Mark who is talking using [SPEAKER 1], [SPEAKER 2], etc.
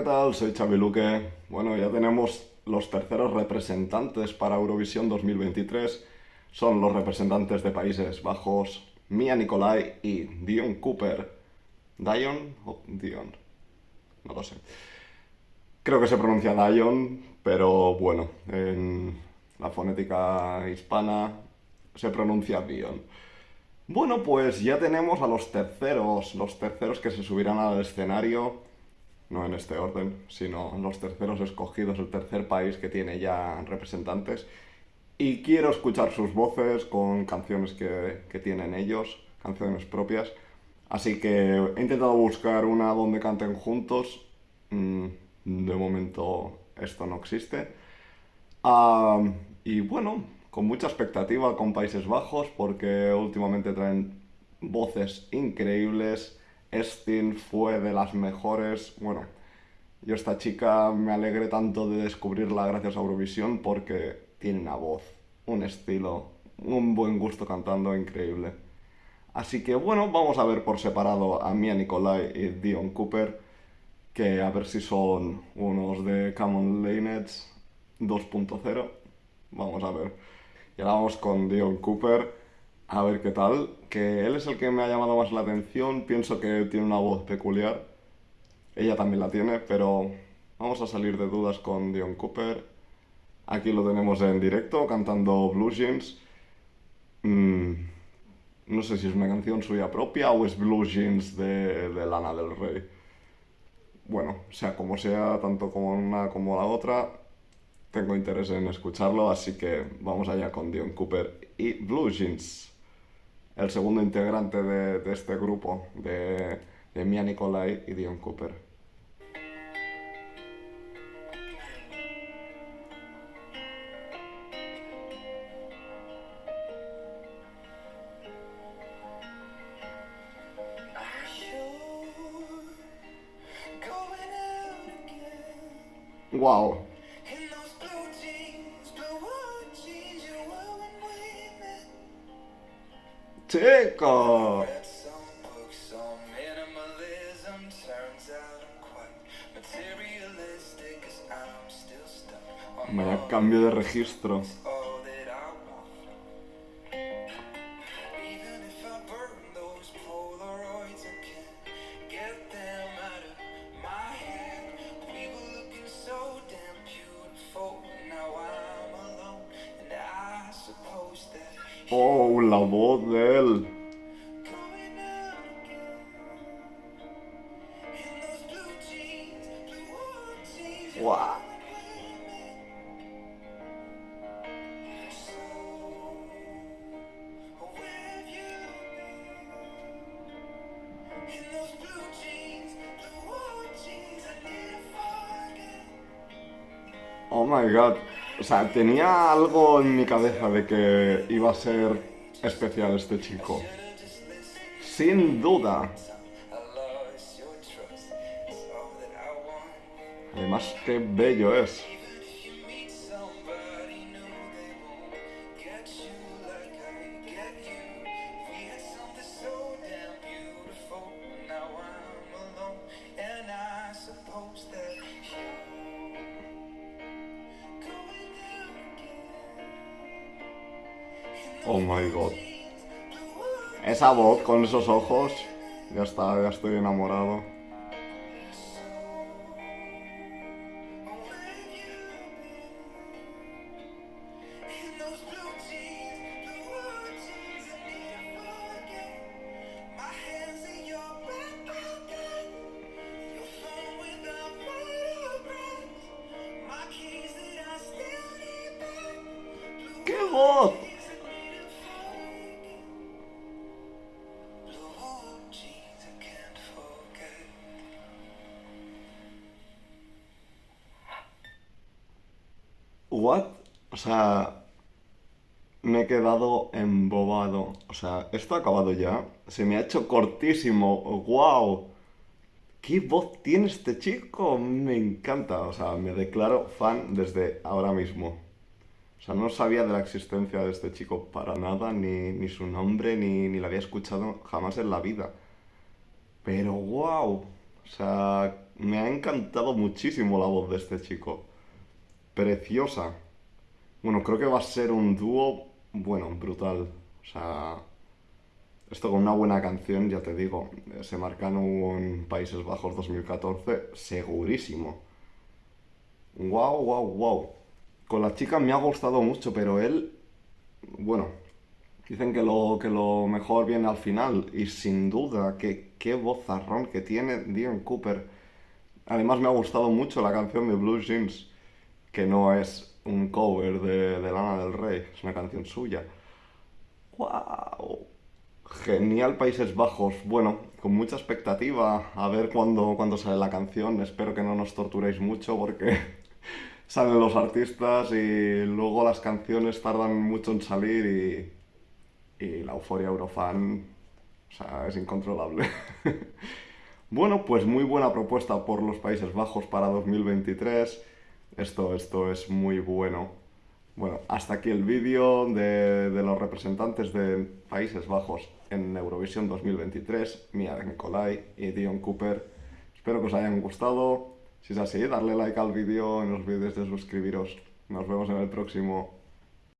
[SPEAKER 1] ¿qué tal? Soy Xavi Luque. Bueno, ya tenemos los terceros representantes para Eurovisión 2023. Son los representantes de Países Bajos, Mia Nicolai y Dion Cooper. ¿Dion o Dion? No lo sé. Creo que se pronuncia Dion, pero bueno, en la fonética hispana se pronuncia Dion. Bueno, pues ya tenemos a los terceros, los terceros que se subirán al escenario no en este orden, sino los terceros escogidos, el tercer país que tiene ya representantes. Y quiero escuchar sus voces con canciones que, que tienen ellos, canciones propias. Así que he intentado buscar una donde canten juntos. Mm, de momento esto no existe. y bueno, con mucha expectativa con Países Bajos porque últimamente traen voces increíbles Estin fue de las mejores. Bueno, yo esta chica me alegré tanto de descubrirla gracias a Eurovisión porque tiene una voz, un estilo, un buen gusto cantando increíble. Así que bueno, vamos a ver por separado a Mia Nicolai y Dion Cooper, que a ver si son unos de Common Lanets 2.0. Vamos a ver. Y ahora vamos con Dion Cooper a ver qué tal, que él es el que me ha llamado más la atención, pienso que tiene una voz peculiar, ella también la tiene, pero vamos a salir de dudas con Dion Cooper. Aquí lo tenemos en directo, cantando Blue Jeans. Mm, no sé si es una canción suya propia o es Blue Jeans de, de Lana del Rey. Bueno, sea como sea, tanto como una como la otra, tengo interés en escucharlo, así que vamos allá con Dion Cooper y Blue Jeans el segundo integrante de, este grupo, de, de Mia Nicolai y Dion Cooper. Wow. Chico. Vaya cambio de registro. Oh, la voz de él. Wow. Oh my god. O sea, tenía algo en mi cabeza de que iba a ser especial este chico. Sin duda. Además, qué bello es. Oh my god. Esa voz con esos ojos. Ya está, ya estoy enamorado. ¡Qué voz! What? O sea, me he quedado embobado. O sea, esto ha acabado ya. Se me ha hecho cortísimo. ¡Wow! ¿Qué voz tiene este chico? Me encanta. O sea, me declaro fan desde ahora mismo. O sea, no sabía de la existencia de este chico para nada, ni, ni su nombre, ni, ni lo había escuchado jamás en la vida. Pero wow. O sea, me ha encantado muchísimo la voz de este chico. Preciosa. Bueno, creo que va a ser un dúo, bueno, brutal. O sea, esto con una buena canción, ya te digo, se marcan en Países Bajos 2014, segurísimo. Wow, wow, wow. Con la chica me ha gustado mucho, pero él, bueno, dicen que lo, que lo mejor viene al final. Y sin duda, que qué vozarrón que tiene Dion Cooper. Además me ha gustado mucho la canción de Blue Jeans, que no es un cover de, de Lana del Rey, es una canción suya. ¡Wow! Genial Países Bajos. Bueno, con mucha expectativa a ver cuándo, cuándo sale la canción. Espero que no nos torturéis mucho porque salen los artistas y luego las canciones tardan mucho en salir y, y la euforia Eurofan o sea, es incontrolable. bueno, pues muy buena propuesta por los Países Bajos para 2023. Esto, esto es muy bueno. Bueno, hasta aquí el vídeo de, de, los representantes de Países Bajos en Eurovisión 2023, Mia Nicolai y Dion Cooper. Espero que os hayan gustado. Si es así, darle like al vídeo, no olvidéis de suscribiros. Nos vemos en el próximo.